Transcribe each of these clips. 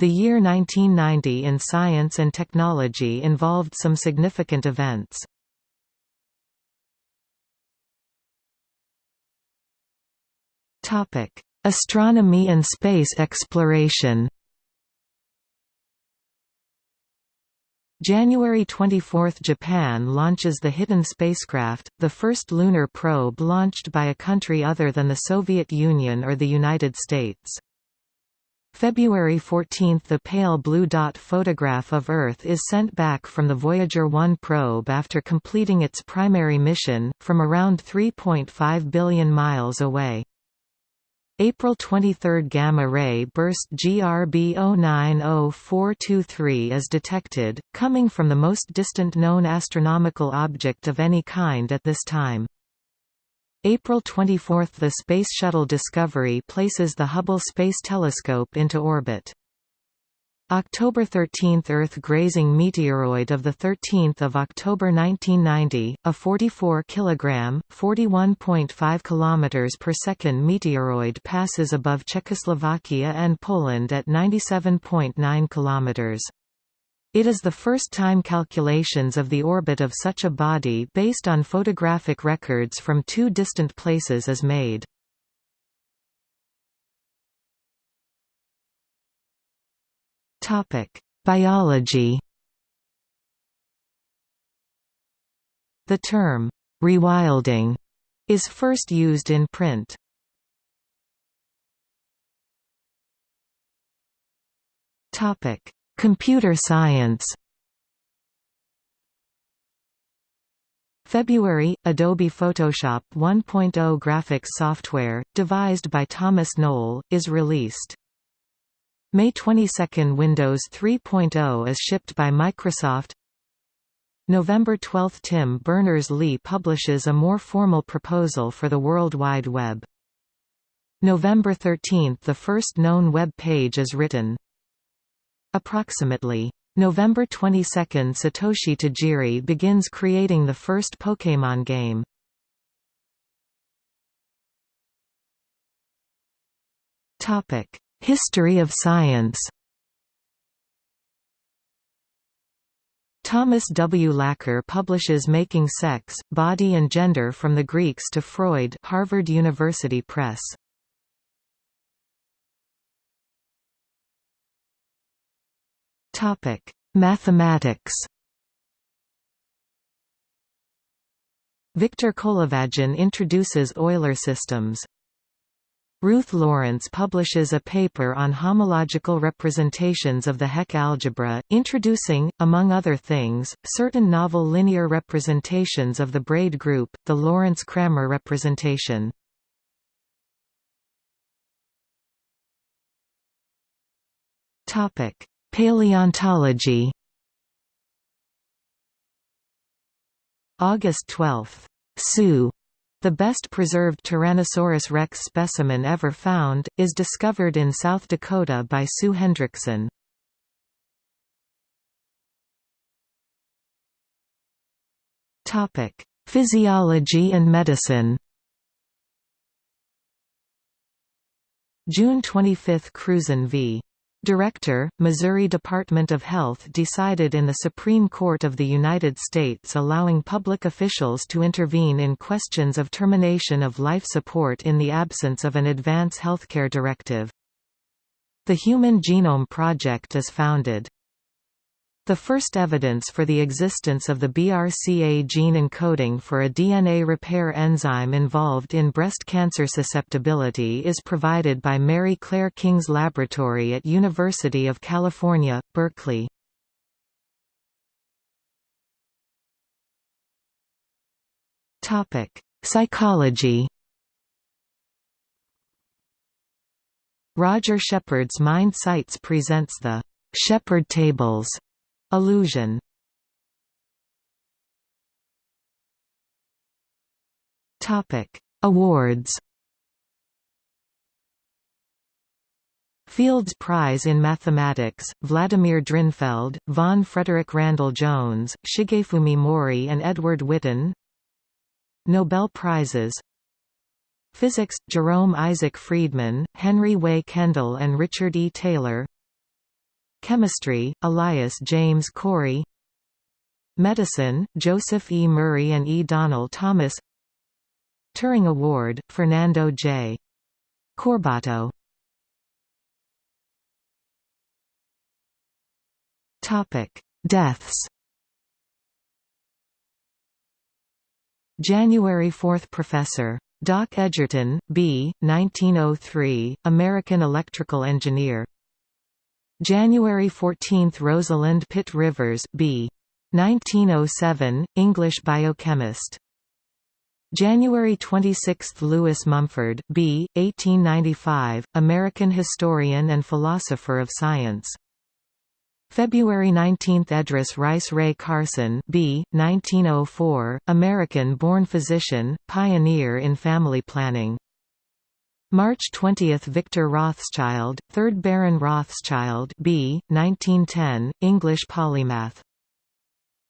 The year 1990 in science and technology involved some significant events. Topic: Astronomy and space exploration January 24 – Japan launches the Hiten spacecraft, the first lunar probe launched by a country other than the Soviet Union or the United States. February 14 – The pale blue dot photograph of Earth is sent back from the Voyager 1 probe after completing its primary mission, from around 3.5 billion miles away. April 23 gamma-ray burst GRB 090423 is detected, coming from the most distant known astronomical object of any kind at this time. April 24 – The Space Shuttle Discovery places the Hubble Space Telescope into orbit. October 13 – Earth-grazing meteoroid of 13 October 1990, a 44 kg, 41.5 km per second meteoroid passes above Czechoslovakia and Poland at 97.9 km. It is the first time calculations of the orbit of such a body based on photographic records from two distant places is made. Topic: Biology. The term rewilding is first used in print. Topic: Computer science. February – Adobe Photoshop 1.0 graphics software, devised by Thomas Knoll, is released. May 22 – Windows 3.0 is shipped by Microsoft November 12 – Tim Berners-Lee publishes a more formal proposal for the World Wide Web. November 13 – The first known web page is written. Approximately. November 22 – Satoshi Tajiri begins creating the first Pokémon game. History of science Thomas W. Laqueur publishes Making Sex, Body and Gender from the Greeks to Freud Harvard University Press. Mathematics Victor Kolyvagin introduces Euler systems. Ruth Lawrence publishes a paper on homological representations of the Hecke algebra, introducing, among other things, certain novel linear representations of the braid group, the Lawrence-Krammer representation. Paleontology August 12. Sue the best preserved Tyrannosaurus rex specimen ever found, is discovered in South Dakota by Sue Hendrickson. Physiology and medicine June 25 Cruzan v. Director, Missouri Department of Health decided in the Supreme Court of the United States allowing public officials to intervene in questions of termination of life support in the absence of an advance healthcare directive. The Human Genome Project is founded. The first evidence for the existence of the BRCA gene encoding for a DNA repair enzyme involved in breast cancer susceptibility is provided by Mary Claire King's laboratory at University of California, Berkeley. Psychology Roger Shepard's Mind Sights presents the Shepard tables Illusion. Topic: Awards. Fields Prize in Mathematics, Vladimir Drinfeld, Vaughan Frederick Randall Jones, Shigefumi Mori and Edward Witten. Nobel Prizes. Physics, Jerome Isaac Friedman, Henry Way Kendall and Richard E. Taylor Chemistry, Elias James Corey Medicine, Joseph E. Murray and E. Donald Thomas Turing Award, Fernando J. Corbato Topic Deaths January 4 – Professor. Doc Edgerton, B. 1903, American electrical engineer January 14 – Rosalind Pitt Rivers, B. 1907, English biochemist January 26 – Lewis Mumford, B. 1895, American historian and philosopher of science February 19 – Edris Rice Wray Carson B. 1904, American-born physician, pioneer in family planning. March 20 – Victor Rothschild, 3rd Baron Rothschild B. 1910, English polymath.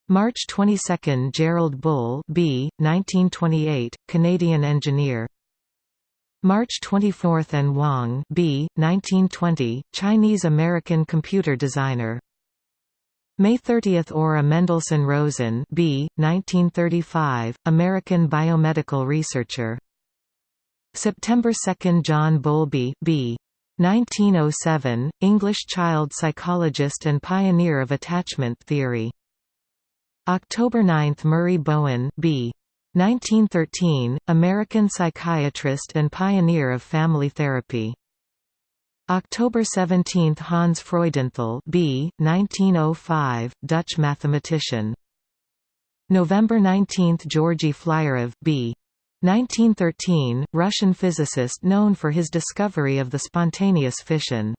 March 22 – Gerald Bull B. 1928, Canadian engineer. March 24 – An Wang B. 1920, Chinese-American computer designer. May 30 – Ora Mendelsohn Rosen B. 1935, American biomedical researcher. September 2 – John Bowlby B. 1907, English child psychologist and pioneer of attachment theory. October 9 – Murray Bowen B. 1913, American psychiatrist and pioneer of family therapy. October 17 – Hans Freudenthal B. 1905, Dutch mathematician. November 19 – Georgy Flyorov B. 1913, Russian physicist known for his discovery of the spontaneous fission.